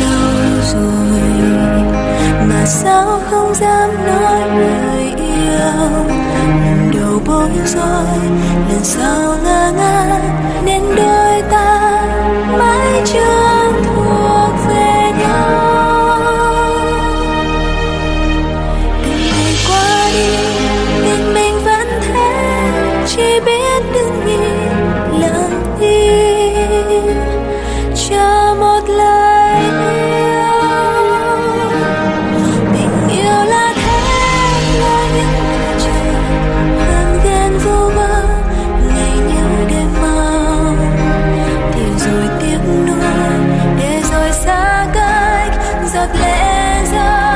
lâu rồi mà sao không dám nói lời yêu lần đầu bối rối lần sau ngang ngang So.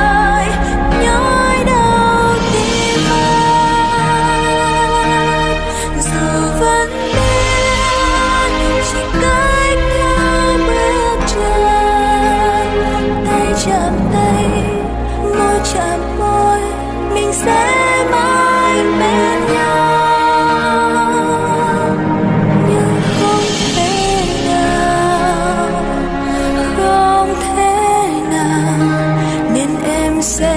sẽ.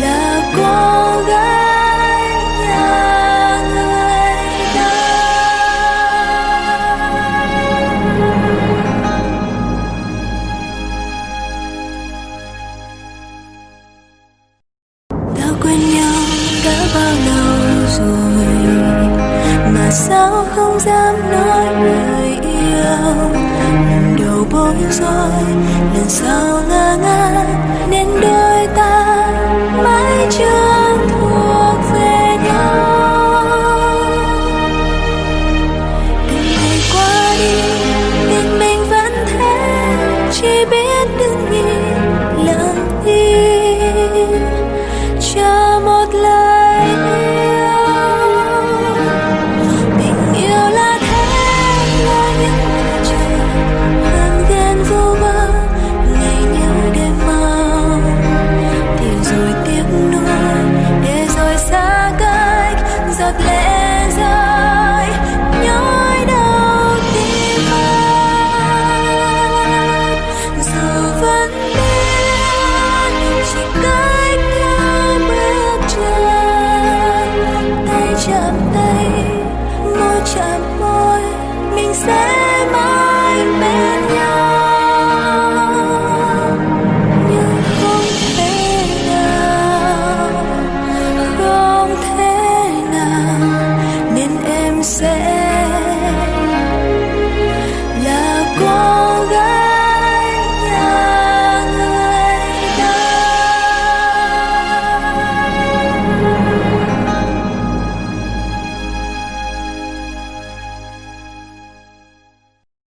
Là cô gái nhà người ta. Đã quên nhau đã bao lâu rồi, mà sao không dám nói lời yêu? bối rối lần sau ngơ ngác nên đôi ta mãi chưa thuộc về nhau. Từng ngày qua đi, nhưng mình vẫn thế, chỉ biết chạm môi, mình sẽ mãi bên nhau. Nhưng không thể nào, không thể nào, nên em sẽ